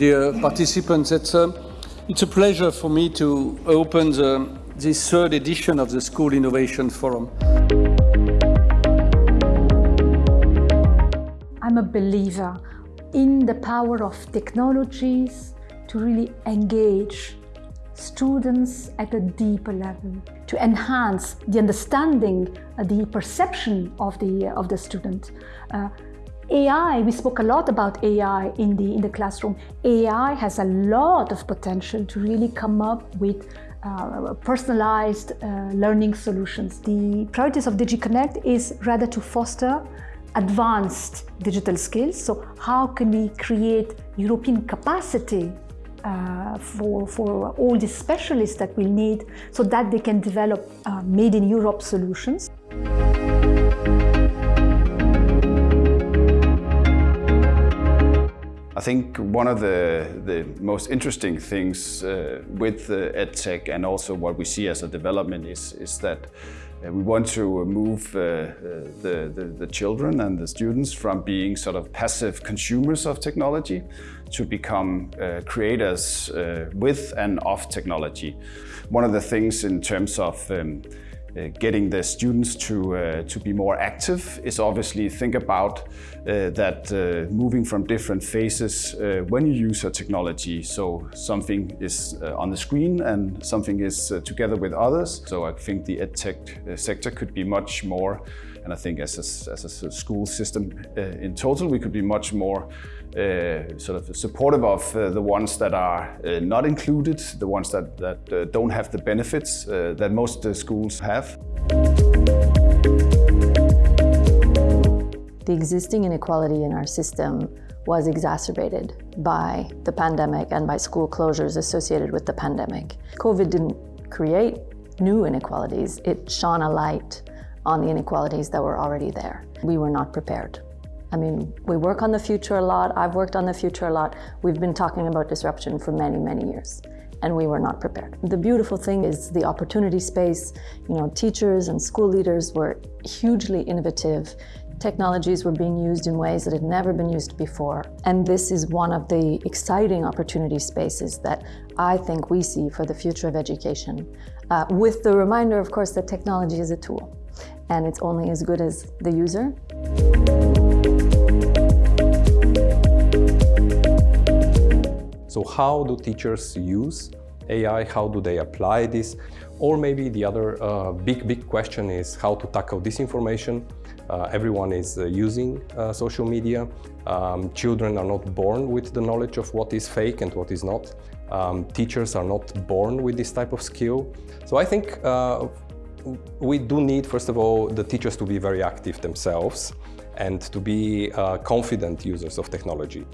dear participants. It's a, it's a pleasure for me to open the, this third edition of the School Innovation Forum. I'm a believer in the power of technologies to really engage students at a deeper level, to enhance the understanding, uh, the perception of the, uh, of the student. Uh, AI, we spoke a lot about AI in the, in the classroom. AI has a lot of potential to really come up with uh, personalized uh, learning solutions. The priorities of DG CONNECT is rather to foster advanced digital skills. So how can we create European capacity uh, for, for all the specialists that we need so that they can develop uh, made in Europe solutions. I think one of the, the most interesting things uh, with uh, EdTech and also what we see as a development is, is that uh, we want to move uh, uh, the, the, the, children and the students from being sort of passive consumers of technology to become uh, creators with and of technology. One of the things in terms of um, uh, getting the students to, uh, to be more active is obviously think about uh, that uh, moving from different phases uh, when you use a technology. So something is on the screen and something is together with others. So I think the EdTech sector could be much more and I think as a, as a school system in total, we could be much more uh, sort of supportive of uh, the ones that are uh, not included, the ones that, that don't have the benefits that most schools have. The existing inequality in our system was exacerbated by the pandemic and by school closures associated with the pandemic. COVID didn't create new inequalities, it shone a light on the inequalities that were already there. We were not prepared. I mean, we work on the future a lot. I've worked on the future a lot. We've been talking about disruption for many, many years and we were not prepared. The beautiful thing is the opportunity space. You know, teachers and school leaders were hugely innovative. Technologies were being used in ways that had never been used before. And this is one of the exciting opportunity spaces that I think we see for the future of education. Uh, with the reminder, of course, that technology is a tool and it's only as good as the user. So how do teachers use AI? How do they apply this? Or maybe the other uh, big, big question is how to tackle disinformation. Uh, everyone is uh, using uh, social media. Um, children are not born with the knowledge of what is fake and what is not. Um, teachers are not born with this type of skill. So I think uh, we do need, first of all, the teachers to be very active themselves and to be uh, confident users of technology.